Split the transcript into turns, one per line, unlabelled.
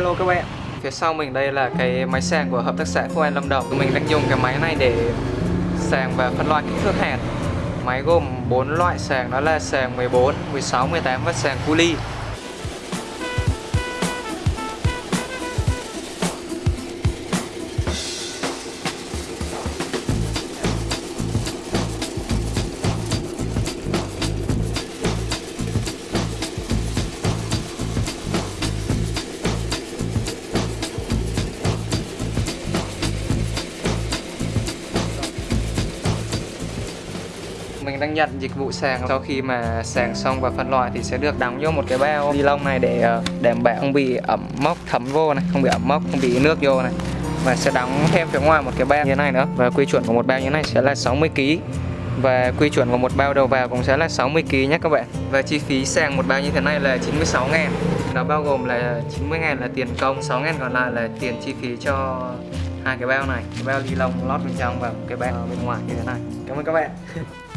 hello các bạn. Phía sau mình đây là cái máy sàng của Hợp tác xã phú an Lâm Đồng Mình đang dùng cái máy này để sàng và phân loại kích thước hạt Máy gồm 4 loại sàng đó là sàng 14, 16, 18 và sàng cu ly mình đang nhận dịch vụ sàng. Sau khi mà sàng xong và phân loại thì sẽ được đóng vô một cái bao ni lông này để ờ, đảm bảo không bị ẩm mốc thấm vô này, không bị ẩm mốc, không bị nước vô này. Và sẽ đóng thêm phía ngoài một cái bao như thế này nữa. Và quy chuẩn của một bao như thế này sẽ là 60 kg và quy chuẩn của một bao đầu vào cũng sẽ là 60 kg nhé các bạn. Và chi phí sàng một bao như thế này là 96 ngàn nó bao gồm là 90 ngàn là tiền công 6 ngàn còn lại là tiền chi phí cho hai cái bao này. Cái bao ni lông lót bên trong và một cái bao bên ngoài như thế này. Cảm ơn các bạn.